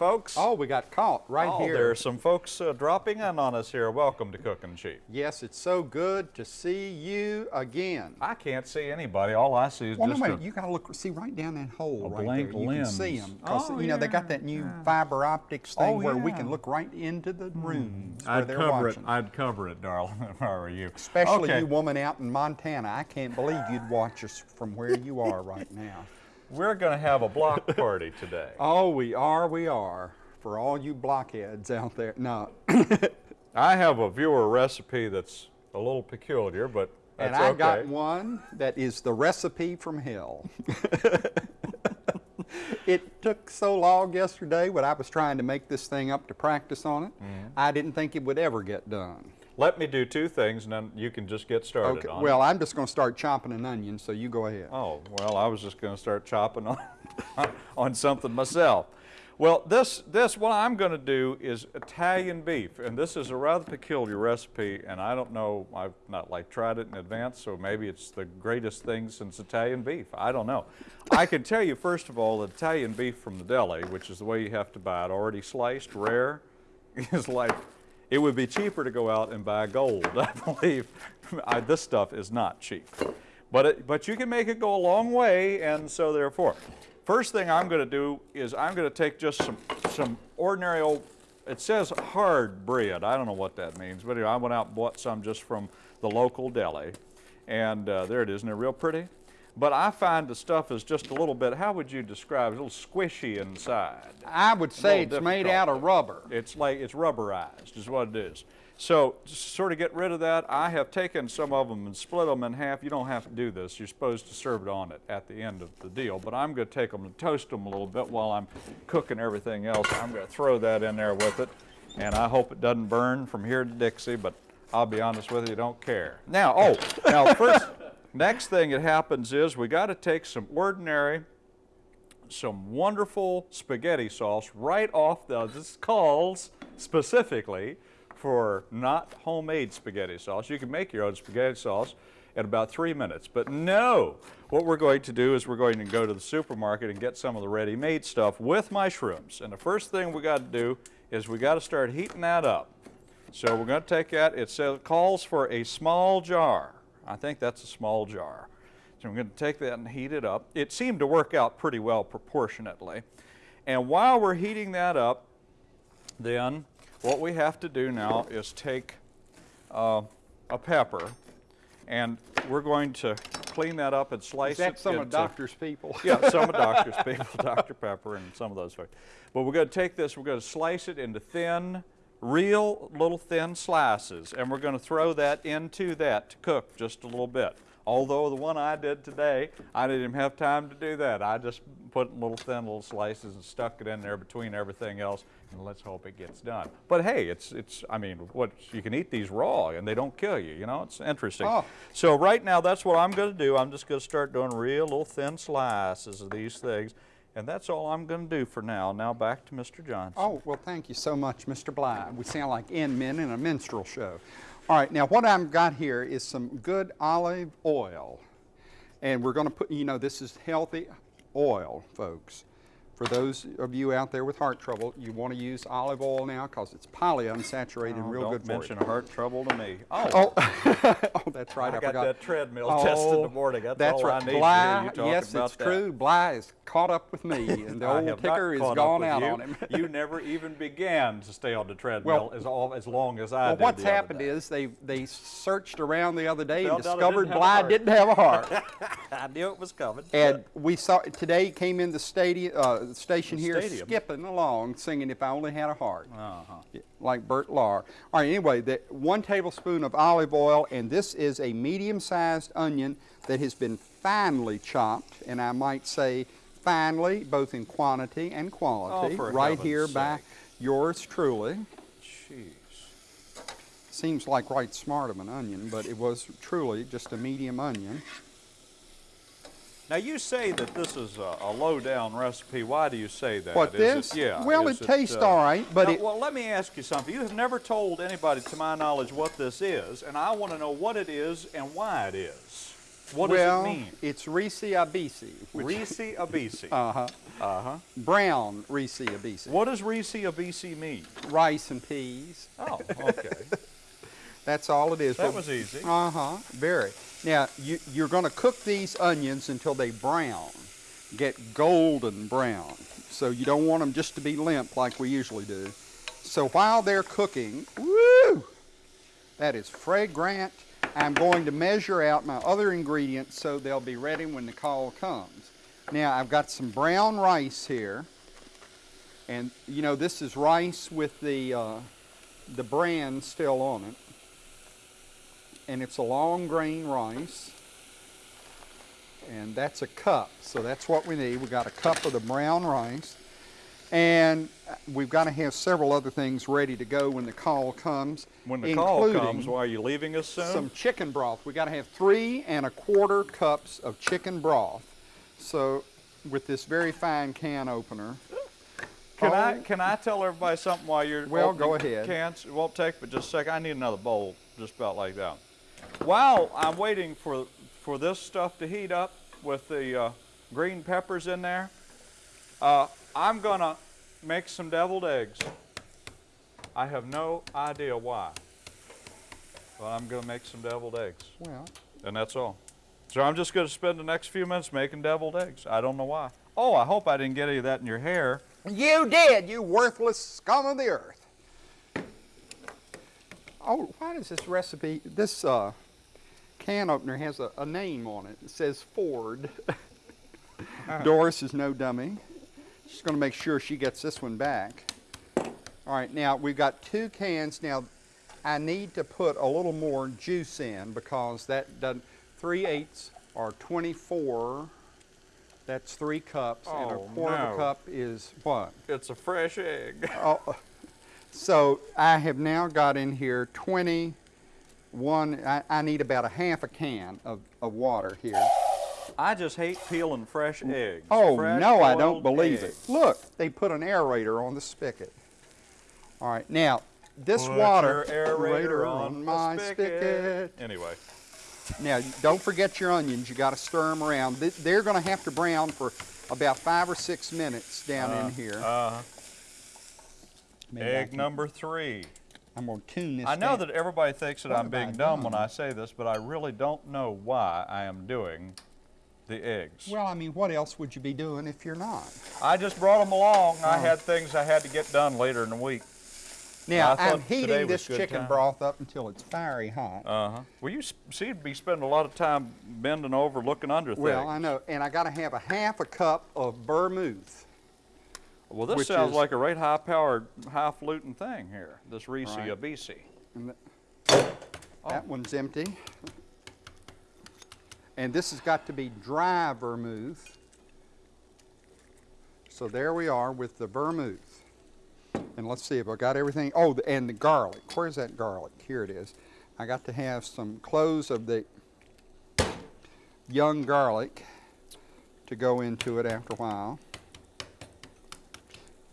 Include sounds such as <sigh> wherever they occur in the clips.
Howdy, folks. Oh, we got caught right oh, here. There are some folks uh, dropping in on us here. Welcome to Cooking Cheap. Yes, it's so good to see you again. I can't see anybody. All I see is well, just no, a, you got to look, see right down that hole a right blank there. You lens. can see them Oh, you know they got that new yeah. fiber optics thing Oh, where we can look right into the rooms where I'd they're cover watching. it. I'd cover it, darling, <laughs> if I were you. Especially okay. you woman out in Montana. I can't believe you'd watch us from where you are right now. We're going to have a block party today. <laughs> Oh, we are, we are. For all you blockheads out there. No, <coughs> I have a viewer recipe that's a little peculiar, but that's and I okay. got one that is the recipe from hell. <laughs> it took so long yesterday when I was trying to make this thing up to practice on it. Mm-hmm. I didn't think it would ever get done. Let me do two things, and then you can just get started Okay, on it. well, I'm just going to start chopping an onion, so you go ahead. Oh, well, I was just going to start chopping on, <laughs> on something myself. Well, this, this, what I'm going to do is Italian beef, and this is a rather peculiar recipe, and I don't know, I've not like tried it in advance, so maybe it's the greatest thing since Italian beef. I don't know. I can tell you, first of all, that Italian beef from the deli, which is the way you have to buy it, already sliced, rare, <laughs> is like, it would be cheaper to go out and buy gold, <laughs> I believe. I, this stuff is not cheap. But, it, but you can make it go a long way, and so therefore. First thing I'm going to do is I'm going to take just some, some ordinary old, it says hard bread. I don't know what that means, but anyway, I went out and bought some just from the local deli. And uh, there it is, isn't it real pretty? But I find the stuff is just a little bit, how would you describe it? A little squishy inside. I would say it's little made out of rubber. It's like it's rubberized, is what it is. So, to sort of get rid of that, I have taken some of them and split them in half. You don't have to do this. You're supposed to serve it on it at the end of the deal. But I'm going to take them and toast them a little bit while I'm cooking everything else. I'm going to throw that in there with it, and I hope it doesn't burn from here to Dixie. But I'll be honest with you, don't care. Now, oh, now first, next thing that happens is we got to take some ordinary some wonderful spaghetti sauce right off the, this calls specifically for not homemade spaghetti sauce. You can make your own spaghetti sauce in about three minutes, but no. What we're going to do is we're going to go to the supermarket and get some of the ready-made stuff with mushrooms. And the first thing we got to do is we got to start heating that up. So we're going to take that, it says, calls for a small jar. I think that's a small jar. So I'm going to take that and heat it up. It seemed to work out pretty well proportionately. And while we're heating that up, then what we have to do now is take uh, a pepper and we're going to clean that up and slice it some of into- doctor's people? yeah, some of <laughs> Doctor's people, Dr. Pepper and some of those folks. But we're going to take this, we're going to slice it into thin, real little thin slices, and we're going to throw that into that to cook just a little bit. Although the one I did today, I didn't even have time to do that. I just put little thin little slices and stuck it in there between everything else, and let's hope it gets done. But hey, it's, it's I mean, what you can eat these raw, and they don't kill you, you know? It's interesting. Oh. So right now, that's what I'm going to do. I'm just going to start doing real little thin slices of these things. And that's all I'm going to do for now. Now back to Mr. Johnson. Oh, well, thank you so much, Mr. Bly. We sound like end men in a minstrel show. All right, now what I've got here is some good olive oil. And we're going to put, you know, this is healthy oil, folks. For those of you out there with heart trouble, you want to use olive oil now because it's polyunsaturated and Oh, real don't good for mention heart trouble to me. Oh, Oh, <laughs> oh, that's right. I, I got forgot. that treadmill test in the morning. That's all I right. need to hear you yes, it's that. true. Bly is caught up with me, <laughs> and the old ticker is gone out you. on him. <laughs> you never even began to stay on the treadmill Well- as, all, as long as I Well, did what's the other happened is they they searched around the other day and Found out it discovered didn't have a Bly didn't have a heart. I knew it was coming. and we saw today came in the stadium uh, station The here stadium? skipping along singing "If I Only Had a Heart," Uh-huh. Like Bert Lahr. All right, anyway, the, one tablespoon of olive oil, and this is a medium-sized onion that has been finely chopped, and I might say finely, both in quantity and quality. Oh, for right here by yours truly. Jeez. Seems like right smart of an onion, but it was truly just a medium onion. Now you say that this is a, a low-down recipe. Why do you say that? What, Is this? It, yeah. Well, is it tastes uh, all right, but now, it- well, let me ask you something. You have never told anybody, to my knowledge, what this is, and I want to know what it is and why it is. What well, does it mean? it's Reese Abisi. Reese Abisi. <laughs> Uh-huh. Uh-huh. Brown Reese Abisi. What does Reese Abisi mean? Rice and peas. Oh, <laughs> okay. That's all it is. that But- was easy. Uh-huh, very. Now, you, you're going to cook these onions until they brown, get golden brown. So you don't want them just to be limp like we usually do. So while they're cooking, woo, that is fragrant. I'm going to measure out my other ingredients so they'll be ready when the call comes. Now, I've got some brown rice here. And, you know, this is rice with the, uh, the bran still on it and it's a long grain rice. And that's a cup, so that's what we need. We got a cup of the brown rice. And we've got to have several other things ready to go when the call comes. When the call comes, why are you leaving us soon? Some chicken broth. We got to have three and a quarter cups of chicken broth. So with this very fine can opener. Can I Oh, can I tell everybody something while you're Well, go ahead. Cans. It won't take but just a second. I need another bowl, just about like that. While I'm waiting for for this stuff to heat up with the uh, green peppers in there, uh, I'm gonna make some deviled eggs. I have no idea why, but I'm gonna make some deviled eggs, Well, and that's all. So I'm just gonna spend the next few minutes making deviled eggs. I don't know why. Oh, I hope I didn't get any of that in your hair. You did, you worthless scum of the earth. Oh, why does this recipe, this uh, can opener has a, a name on it. It says Ford. Doris is no dummy. She's going to make sure she gets this one back. All right, now we've got two cans. Now, I need to put a little more juice in because that doesn't, 3 eighths are 24. That's three cups, and a Oh, quarter of no. a cup is what? It's a fresh egg. Oh, <laughs> so I have now got in here 21, I, I need about a half a can of, of water here. I just hate peeling fresh eggs. Oh, Fresh no, I don't believe eggs. it. Look, they put an aerator on the spigot. All right, now, this Put water aerator on, on my spigot. spigot. Anyway, Now, don't forget your onions. You got to stir them around. They're going to have to brown for about five or six minutes down in here. uh, Maybe egg number three. I'm going to tune this I know down. that everybody thinks that What I'm being I dumb when? I say this, but I really don't know why I am doing the eggs. Well, I mean, what else would you be doing if you're not? I just brought them along. I Oh. had things I had to get done later in the week. Now, I I'm heating this chicken time. broth up until it's fiery hot. Uh-huh. Well, you seem to be spending a lot of time bending over, looking under things. well. I know, and I got to have a half a cup of vermouth. Well, this sounds like a right high-powered, highfalutin thing here. This Reese Right. Abisi. And th- Oh. That one's empty. And this has got to be dry vermouth. So there we are with the vermouth. And let's see if I got everything. Oh, and the garlic. Where's that garlic? Here it is. I got to have some cloves of the young garlic to go into it after a while.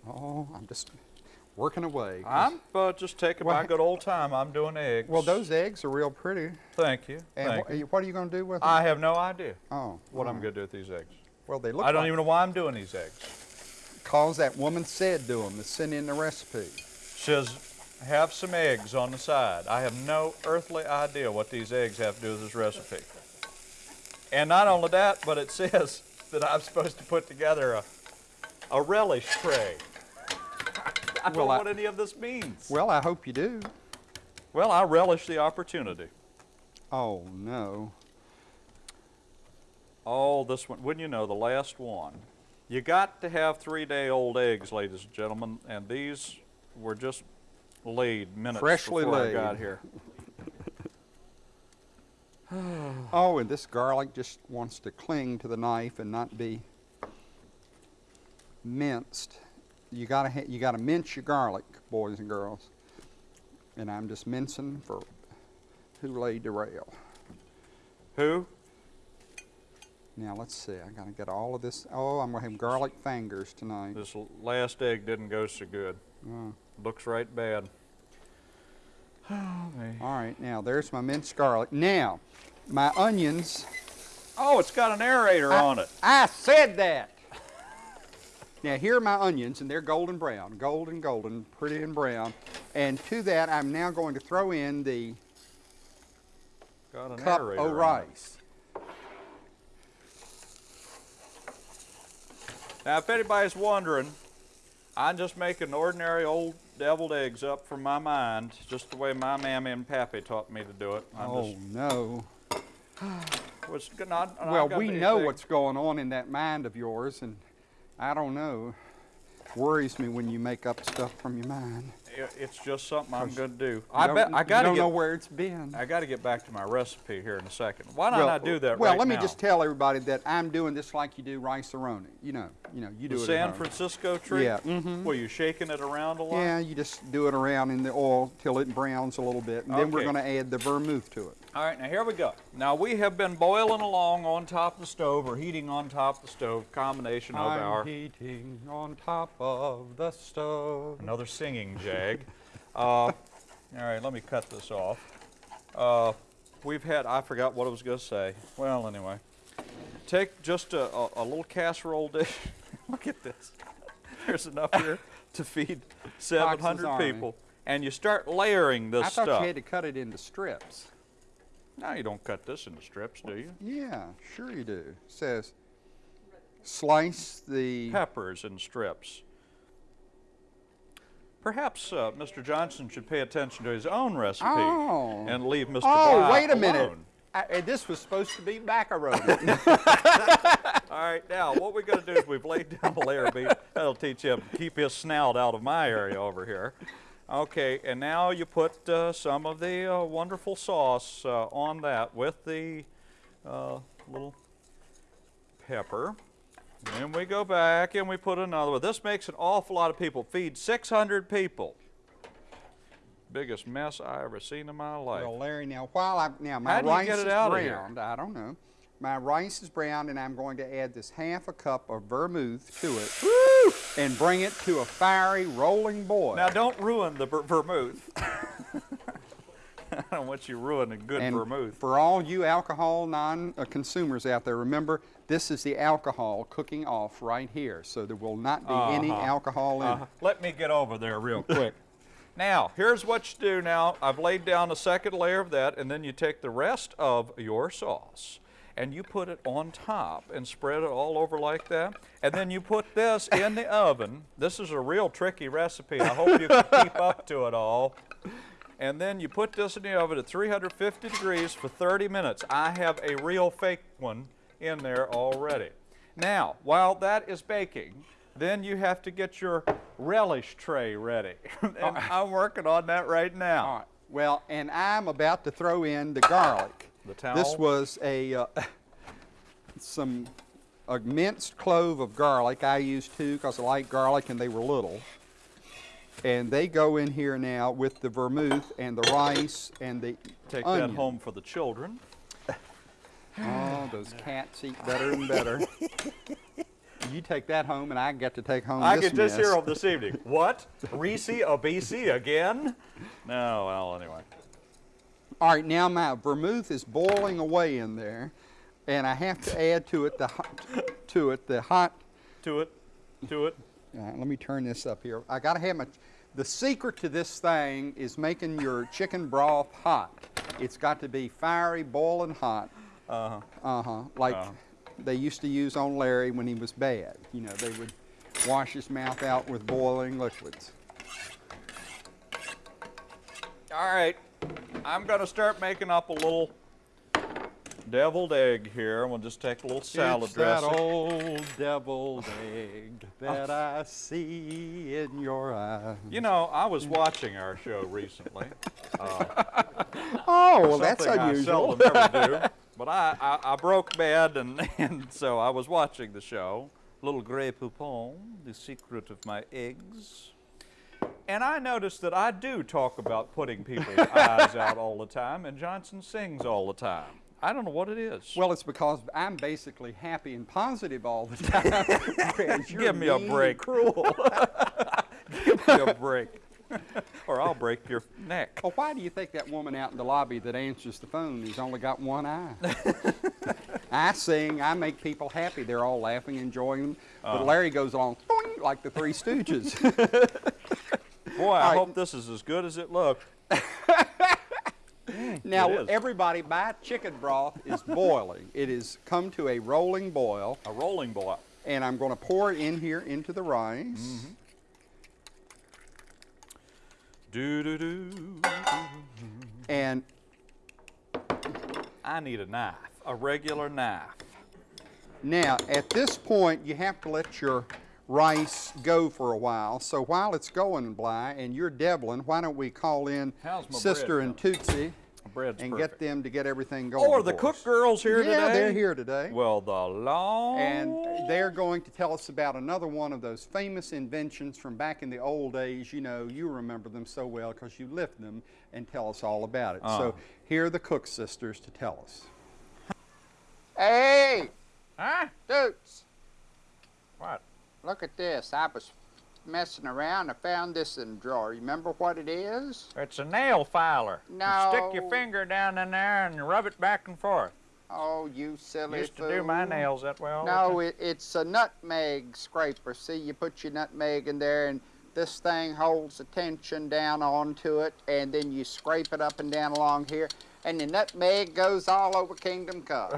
Oh, I'm just working away. I'm uh, just taking Well, my good old time. I'm doing eggs. Well, those eggs are real pretty. Thank you. And Thank wh- you. what are you going to do with them? I have no idea oh, what I'm oh. going to do with these eggs. Well, they look I don't like even know why I'm doing these eggs. cause that woman said to them to send in the recipe. Says, have some eggs on the side. I have no earthly idea what these eggs have to do with this recipe. And not only that, but it <laughs> says that I'm supposed to put together a, a relish tray. I don't Well, know I- what any of this means. Well, I hope you do. Well, I relish the opportunity. Oh no. Oh, this one, wouldn't you know, the last one. You got to have three-day-old eggs, ladies and gentlemen, and these were just laid minutes Freshly before laid. I got here. <sighs> Oh, and this garlic just wants to cling to the knife and not be minced. You gotta ha- you gotta mince your garlic, boys and girls. And I'm just mincing for who laid the rail. Who? Now let's see. I gotta get all of this. Oh, I'm gonna have garlic fingers tonight. This last egg didn't go so good. Oh. Looks right bad. <sighs> All right, now there's my minced garlic. Now, my onions Oh, it's got an aerator on it. I said that. Now here are my onions, and they're golden brown, golden, golden, pretty and brown. And to that, I'm now going to throw in the cup of rice. Now, if anybody's wondering, I'm just making ordinary old deviled eggs up from my mind, just the way my mammy and pappy taught me to do it. I'm Oh no. <sighs> just, was not, not Well, we know what's going on in that mind of yours, and I don't know. Worries me when you make up stuff from your mind. i- It's just something I'm going to do. I bet I got you to don't know where it's been. I got to get back to my recipe here in a second. Why don't I do that well, right let me now? just tell everybody that I'm doing this like you do Rice-A-Roni. You know, you know, you do the it. San. Francisco tree. Yeah, mhm. Were you shaking it around a lot? Yeah, you just do it around in the oil till it browns a little bit, and then we're going to add the vermouth to it. All right, now here we go. Now we have been boiling along on top of the stove or heating on top of the stove, combination of I'm our heating on top of the stove. another singing jag. <laughs> uh, all right, let me cut this off. Uh, we've had I forgot what I was going to say. Well, anyway, take just a, a, a little casserole dish. <laughs> Look at this. There's enough here to feed 700 Army. people, and you start layering this stuff. I thought stuff. you had to cut it into strips. Now you don't cut this into strips, do you? Yeah, sure you do. It says slice the. peppers in strips. Perhaps uh, Mr. Johnson should pay attention to his own recipe Oh. and leave Mr. Oh, Bly wait a minute. I, uh, this was supposed to be macaroni. <laughs> All right, now what we're going to do is we've laid down a layer of beef. That'll teach him to keep his snout out of my area over here. Okay, and now you put uh, some of the uh, wonderful sauce uh, on that with the uh, little pepper. Then we go back and we put another one. This makes an awful lot of people. Feed 600 people. Biggest mess I ever seen in my life. well, Larry, now while I now my rice is out of here? browned, I don't know. My rice is browned, and I'm going to add this half a cup of vermouth to it, and bring it to a fiery rolling boil. Now don't ruin the ver- vermouth. <laughs> I don't want you ruining good and vermouth. for all you alcohol non-consumers out there, remember this is the alcohol cooking off right here, so there will not be any Uh-huh. alcohol in Uh, it. let me get over there real quick. <laughs> now, here's what you do now. I've laid down a second layer of that, and then you take the rest of your sauce and you put it on top and spread it all over like that. And then you put this in the oven. This is a real tricky recipe. I hope you can keep up to it all. And then you put this in the oven at 350 degrees for 30 minutes. I have a real fake one in there already. Now, while that is baking, then you have to get your relish tray ready. <laughs> and I'm working on that right now. All right. Well, and I'm about to throw in the garlic. The towel? This was a uh, <laughs> some a minced clove of garlic. I used two because I like garlic and they were little. And they go in here now with the vermouth and the rice and the Take onion. that home for the children. <laughs> Oh, those cats eat better and better. <laughs> you take that home, and I get to take home I this could just mess. hear them this evening. What? Reese Obese again? No, well, anyway. All right, now my vermouth is boiling away in there, and I have to add to it the hot, to it the hot. To it, to it. All right, let me turn this up here. I gotta have my. The secret to this thing is making your chicken broth hot. It's got to be fiery, boiling hot. Uh-huh. Uh huh. Like Uh-huh. they used to use on Larry when he was bad. You know, they would wash his mouth out with boiling liquids. All right, I'm going to start making up a little deviled egg here. We'll just take a little salad it's dressing. that old deviled egg that I see in your eye. You know, I was watching our show recently. <laughs> Uh, oh, well, that's unusual. I seldom ever do. <laughs> But I, I, I broke bad, and, <laughs> and so I was watching the show. Little Grey Poupon, The Secret of My Eggs. And I noticed that I do talk about putting people's <laughs> eyes out all the time, and Johnson sings all the time. I don't know what it is. Well, it's because I'm basically happy and positive all the time. <laughs> <laughs> Give me a break. Cruel. Give me a break, or I'll break your neck. well, why do you think that woman out in the lobby that answers the phone has only got one eye? I sing, I make people happy. They're all laughing, enjoying them. Uh-huh. But Larry goes along like the Three Stooges. Boy, I right. hope this is as good as it looked. <laughs> now, It everybody, my chicken broth is boiling. It has come to a rolling boil, A rolling boil. and I'm going to pour it in here into the rice. Mm-hmm. Do do do. And I need a knife, a regular knife. Now, at this point, you have to let your rice go for a while. So while it's going, Bly, and you're Devlin, why don't we call in Sister and Tootsie and perfect. get them to get everything going Or the for cook us. girls here yeah, today. they're here today. Well, the long. and they're going to tell us about another one of those famous inventions from back in the old days. You know, you remember them so well because you lived them and tell us all about it. Uh. So here are the Cook sisters to tell us. Hey, Huh? Dukes, What? Look at this. I was messing around. I found this in the drawer. Remember what it is? It's a nail filer. You stick your finger down in there and rub it back and forth. Oh, you silly Used to do my nails that well. No, it, it's a nutmeg scraper. See, you put your nutmeg in there, and this thing holds the tension down onto it, and then you scrape it up and down along here, and the nutmeg goes all over Kingdom Come.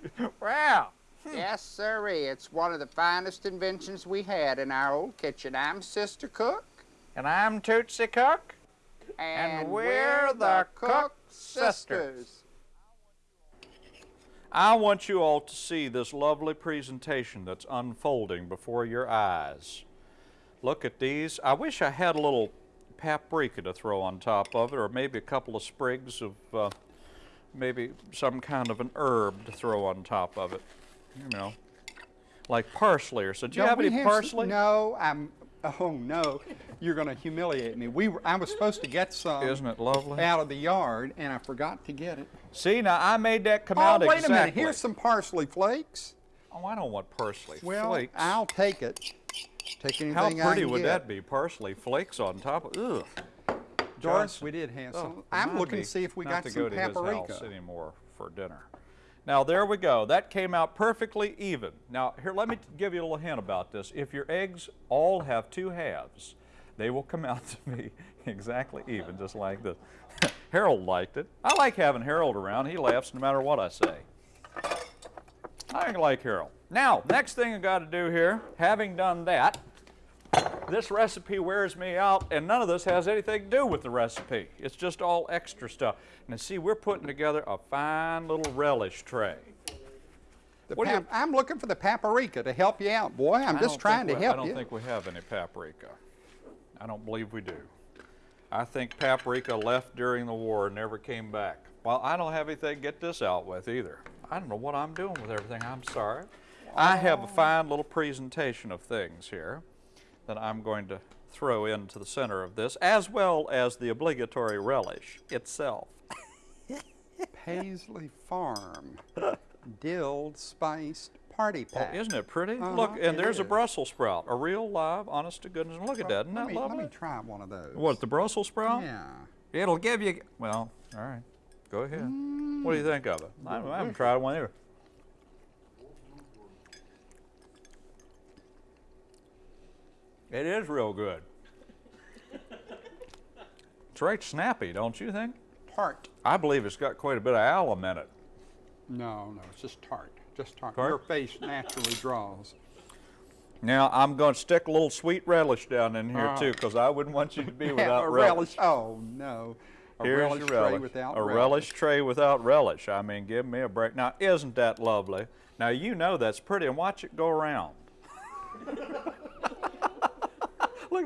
<laughs> wow. Yes, sirree. It's one of the finest inventions we had in our old kitchen. I'm Sister Cook. And I'm Tootsie Cook. And, we're the Cook sisters. sisters. I want you all to see this lovely presentation that's unfolding before your eyes. Look at these. I wish I had a little paprika to throw on top of it, or maybe a couple of sprigs of uh, maybe some kind of an herb to throw on top of it. You know, like parsley or so. Do you Don't have any parsley? No, I'm. Oh no, you're going to humiliate me. We were, I was supposed to get some Isn't it lovely? out of the yard, and I forgot to get it. See, now I made that come Oh, out wait exactly. a minute. Here's some parsley flakes. Oh, I don't want parsley Well, flakes. I'll take it. Take anything How pretty would get. that be? Parsley flakes on top of. Ugh. Doris, we did have Oh, some. I'm looking to see if we not got to some go to his paprika. house anymore for dinner. Now there we go. That came out perfectly even. Now here, let me give you a little hint about this. If your eggs all have two halves, they will come out <laughs> to be exactly even, just like this. <laughs> Harold liked it. I like having Harold around. He laughs no matter what I say. I like Harold. Now, next thing I got to do here, having done that, this recipe wears me out, and none of this has anything to do with the recipe. It's just all extra stuff. Now, see, we're putting together a fine little relish tray. The What do you- I'm looking for the paprika to help you out, boy. I'm I just trying to we- help I don't you. think we have any paprika. I don't believe we do. I think paprika left during the war and never came back. Well, I don't have anything to get this out with either. I don't know what I'm doing with everything. I'm sorry. I have a oh. fine little presentation of things here that I'm going to throw into the center of this, as well as the obligatory relish itself. <laughs> Paisley Farm dilled spiced party Oh, pack. isn't it pretty? Uh-huh, Look, and there's a. Brussels sprout, a real live, honest to goodness. Look at that, isn't that me, lovely? Let me try one of those. What, the Brussels sprout? Yeah. It'll give you, well, all right, go ahead. What do you think of it? I, I haven't tried one either. It is real good. It's right snappy, don't you think? Tart. I believe it's got quite a bit of alum in it. No, no, it's just tart. Just tart. Tart? Your face naturally draws. Now, I'm going to stick a little sweet relish down in here Uh, too, because I wouldn't want you to be <laughs> without a relish. Oh no. A Here's relish your tray relish. a relish tray without relish. I mean, give me a break. Now, isn't that lovely? Now, you know that's pretty, and watch it go around. <laughs>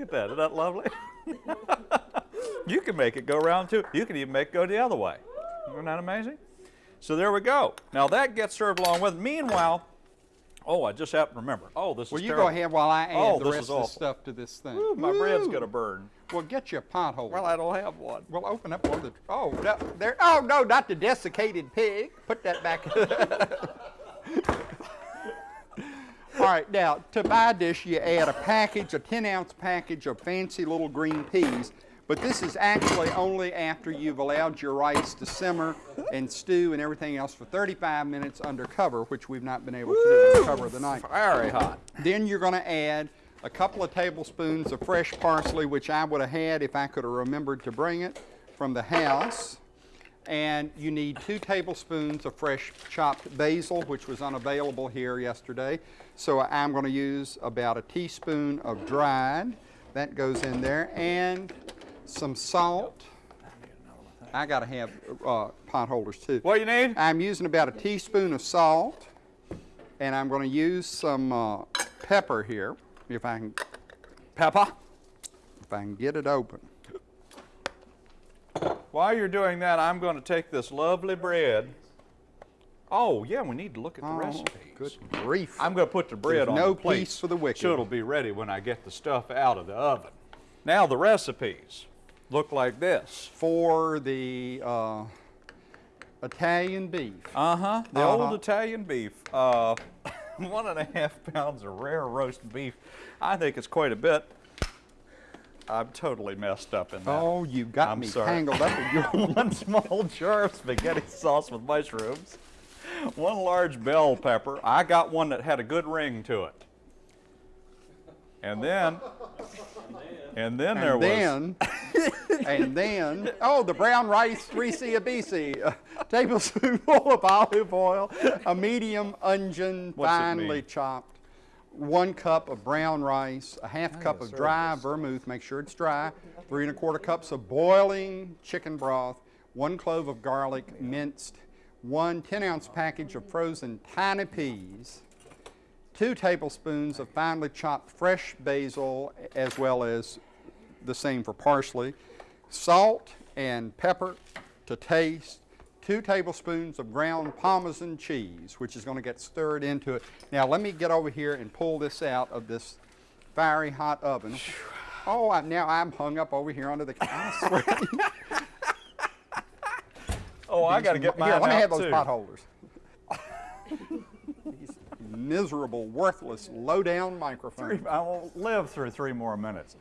Look at that. Isn't that lovely? <laughs> you can make it go around too. You can even make it go the other way. Isn't that amazing? So there we go. Now, that gets served along with. Meanwhile, oh, I just happened to remember. Oh, this Well, is you terrible. go ahead while I oh, add Oh, the rest of the stuff to this thing. Ooh, my bread's going to burn. Well, get you a pothole. Well, I don't have one. We'll open up one of the. Oh, no, there. Oh no, not the desiccated pig. Put that back. <laughs> All right, now to my dish, you add a package, a 10 ounce package of fancy little green peas. But this is actually only after you've allowed your rice to simmer and stew and everything else for 35 minutes under cover, which we've not been able to do under cover of the night. Very hot. Then you're going to add a couple of tablespoons of fresh parsley, which I would have had if I could have remembered to bring it from the house. And you need two tablespoons of fresh chopped basil, which was unavailable here yesterday. So I'm going to use about a teaspoon of dried. That goes in there. And some salt. I got to have uh, pot holders too. What you need? I'm using about a teaspoon of salt, and I'm going to use some uh, pepper here, if I can, Pepper. if I can get it open. While you're doing that, I'm going to take this lovely bread. Oh, yeah, we need to look at the Oh, recipes. Good grief! I'm going to put the bread There's on no the plate. peace for the wicked. So it'll be ready when I get the stuff out of the oven. Now the recipes look like this. for the uh, Italian beef. Uh-huh. The old Uh-huh. Italian beef. Uh, <laughs> one and a half pounds of rare roast beef. I think it's quite a bit. I'm totally messed up in that. Oh, you got I'm me sorry. tangled up in your. <laughs> one small jar of spaghetti sauce with mushrooms, one large bell pepper. I got one that had a good ring to it. And then, and then there and was, then, <laughs> and then, oh, the brown rice, 3C a BC, a tablespoonful of olive oil, a medium onion, What's finely chopped, one cup of brown rice, a half cup of dry vermouth, make sure it's dry, three and a quarter cups of boiling chicken broth, one clove of garlic minced, one 10 ounce package of frozen tiny peas, two tablespoons of finely chopped fresh basil, as well as the same for parsley, salt and pepper to taste, two tablespoons of ground Parmesan cheese, which is going to get stirred into it. Now, let me get over here and pull this out of this fiery hot oven. Oh, I, now I'm hung up over here under the I'm <laughs> oh, I got to get mine Here, let me have those too. pot holders. <laughs> These miserable, worthless, low-down. Three, I will live through three more minutes.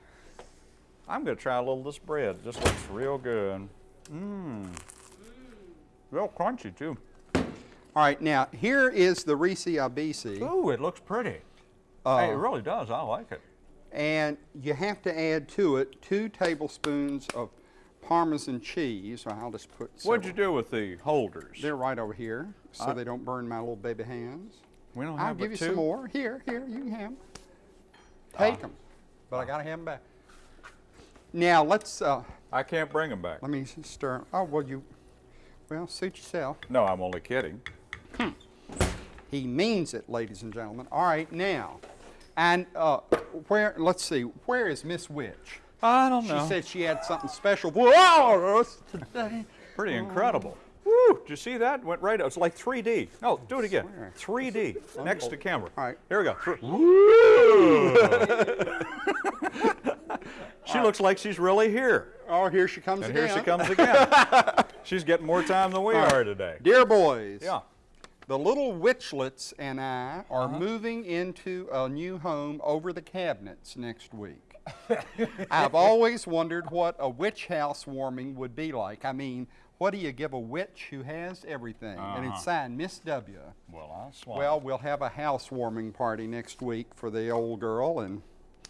I'm going to try a little of this bread. It just looks real good. Mmm. Real crunchy too. All right, now here is the Reese Abisi, Ooh, it looks pretty. Uh, hey, it really does. I like it. and you have to add to it two tablespoons of Parmesan cheese. So I'll just put. What'd you do with the holders? They're right over here, so I- they don't burn my little baby hands. we don't have I'll give you two? some more. Here, here, you can have them. Take Ah. them, but I gotta have them back. Now let's. Uh, I can't bring them back. let me stir. Oh well, you. Well, suit yourself. No, I'm only kidding. He means it, ladies and gentlemen. All right, now, and uh, where? Let's see. Where is Miss Witch? I don't know. She said she had something special for us today. Pretty incredible. Woo! Did you see that? Went right. Out. It's like 3D. No, do it again. 3D next to camera. All right. Here we go. Woo! <laughs> she looks like she's really here. Oh, here she comes And again. here she comes again. <laughs> she's getting more time than we right. are today. Dear boys, Yeah. the little witchlets and I are Uh-huh. moving into a new home over the cabinets next week. <laughs> I've always wondered what a witch house warming would be like. I mean, what do you give a witch who has everything? And Uh-huh. it's signed Miss W. Well, I'll swallow. Well, we'll have a housewarming party next week for the old girl. And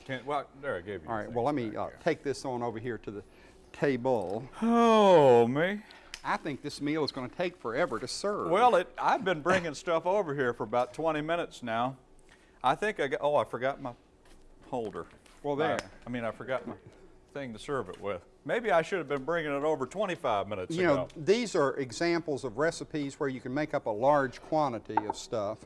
Can't, well, there I gave you. all right, well, let me uh, take this on over here to the table. Oh me. I think this meal is going to take forever to serve. Well, it, I've been bringing <laughs> stuff over here for about 20 minutes now. I think I got. Oh, I forgot my holder. Well, there. I mean, I forgot my thing to serve it with. Maybe I should have been bringing it over 25 minutes you ago. You know, these are examples of recipes where you can make up a large quantity of stuff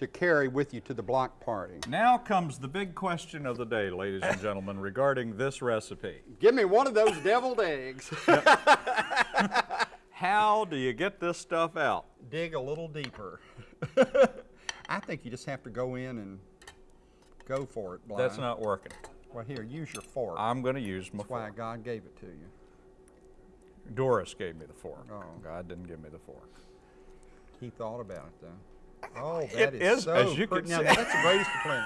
to carry with you to the block party. Now comes the big question of the day, ladies and gentlemen, regarding this recipe. Give me one of those <laughs> deviled eggs. <laughs> How do you get this stuff out? Dig a little deeper. <laughs> I think you just have to go in and go for it, Blind. That's not working. Well, here, use your fork. I'm going to use my That's why. God gave it to you. Doris gave me the fork. Oh. God didn't give me the fork. He thought about it, though. Oh, <laughs> that It is is, so as you pretty. can Now, see. that's the greatest complaint.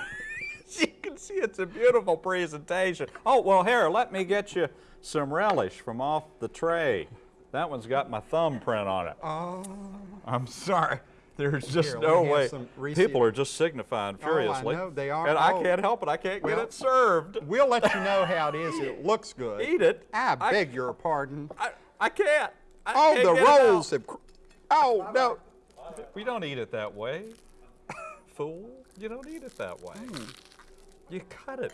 you can see it's a beautiful presentation. Oh, well, here, let me get you some relish from off the tray. That one's got my thumbprint on it. Oh. I'm sorry. There's just Here, no let me have way. People are just signifying Oh, I furiously. know, they are. And I Oh. can't help it. I can't Well, get it served. We'll let you know how it is. It looks <laughs> good. Eat it. I I- beg your pardon. I, I can't. I Oh, can't the get it out. rolls have. cr- Oh no! We don't eat it that way. <laughs> Fool. You don't eat it that way. Hmm. You cut it.